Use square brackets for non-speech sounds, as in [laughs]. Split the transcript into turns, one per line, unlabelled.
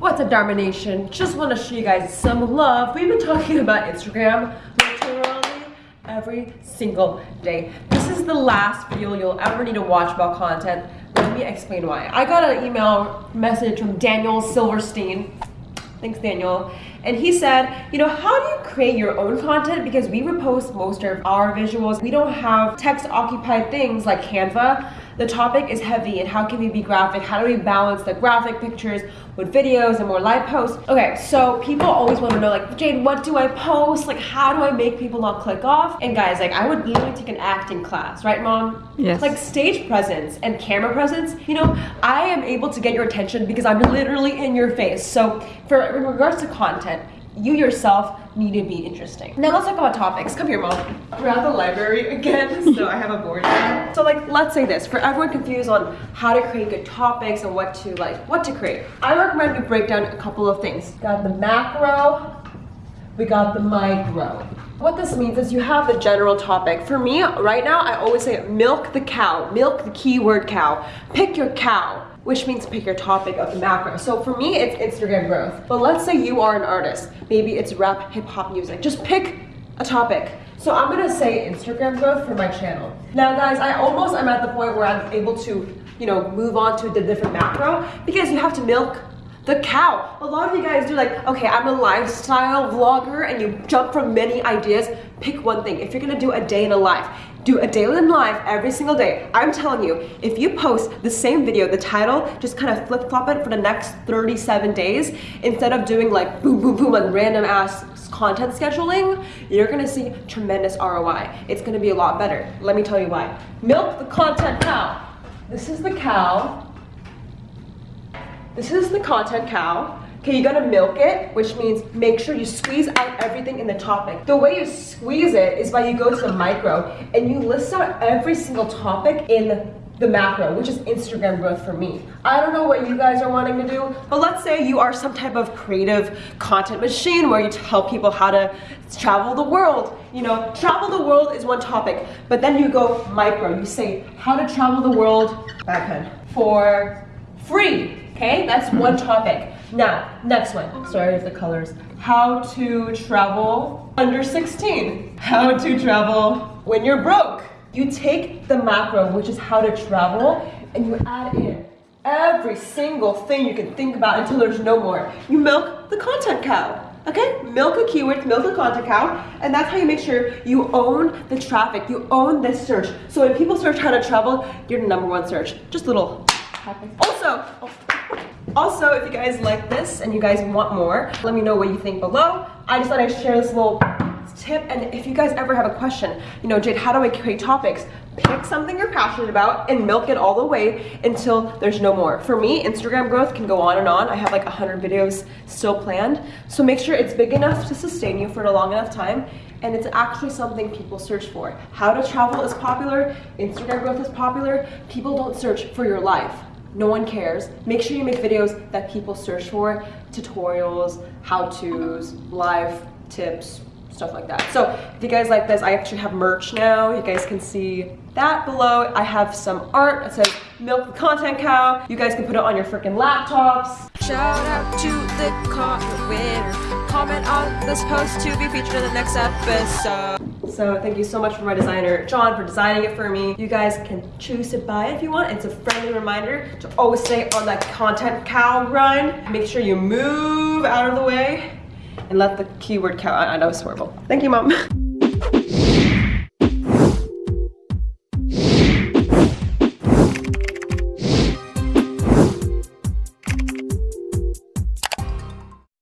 What's up, Dharma Nation? Just want to show you guys some love. We've been talking about Instagram literally every single day. This is the last video you'll ever need to watch about content. Let me explain why. I got an email message from Daniel Silverstein. Thanks, Daniel. And he said, you know, how do you create your own content? Because we repost most of our visuals. We don't have text occupied things like Canva the topic is heavy and how can we be graphic? How do we balance the graphic pictures with videos and more live posts? Okay, so people always want to know like, Jade, what do I post? Like, how do I make people not click off? And guys, like I would literally take an acting class, right mom?
Yes.
Like stage presence and camera presence, you know, I am able to get your attention because I'm literally in your face. So for in regards to content, you yourself need to be interesting. Now let's talk about topics. Come here, mom. We're at the library again, [laughs] so I have a board. So like, let's say this, for everyone confused on how to create good topics and what to like, what to create. I recommend we break down a couple of things. Got the macro, we got the micro. What this means is you have the general topic. For me, right now, I always say milk the cow, milk the keyword cow. Pick your cow which means pick your topic of the macro. So for me, it's Instagram growth. But let's say you are an artist. Maybe it's rap, hip hop music. Just pick a topic. So I'm gonna say Instagram growth for my channel. Now guys, I almost am at the point where I'm able to, you know, move on to the different macro because you have to milk the cow. A lot of you guys do like, okay, I'm a lifestyle vlogger and you jump from many ideas. Pick one thing. If you're gonna do a day in a life, do a daily in life every single day. I'm telling you, if you post the same video, the title, just kind of flip flop it for the next 37 days, instead of doing like boom, boom, boom, like random ass content scheduling, you're gonna see tremendous ROI. It's gonna be a lot better. Let me tell you why. Milk the content cow. This is the cow. This is the content cow. Okay, you gotta milk it, which means make sure you squeeze out everything in the topic. The way you squeeze it is by you go to the micro and you list out every single topic in the macro, which is Instagram growth for me. I don't know what you guys are wanting to do, but let's say you are some type of creative content machine where you tell people how to travel the world. You know, travel the world is one topic, but then you go micro. You say how to travel the world, back for free, okay? That's one topic. Now, next one. Sorry if the colors. How to travel under 16. How to travel when you're broke. You take the macro, which is how to travel, and you add in every single thing you can think about until there's no more. You milk the content cow. Okay, milk a keyword, milk a content cow, and that's how you make sure you own the traffic, you own this search. So when people search how to travel, you're the number one search. Just a little. Also, oh, also, if you guys like this and you guys want more, let me know what you think below. I just thought I'd share this little tip and if you guys ever have a question, you know, Jade, how do I create topics? Pick something you're passionate about and milk it all the way until there's no more. For me, Instagram growth can go on and on. I have like 100 videos still planned. So make sure it's big enough to sustain you for a long enough time and it's actually something people search for. How to travel is popular, Instagram growth is popular. People don't search for your life no one cares. Make sure you make videos that people search for, tutorials, how-tos, live tips, stuff like that. So if you guys like this, I actually have merch now. You guys can see that below. I have some art that says milk the content cow. You guys can put it on your freaking laptops.
Shout out to the comment winner. Comment on this post to be featured in the next episode.
So thank you so much for my designer, John, for designing it for me. You guys can choose to buy it if you want. It's a friendly reminder to always stay on that content cow grind. Make sure you move out of the way and let the keyword count. I know it's horrible. Thank you, mom. [laughs]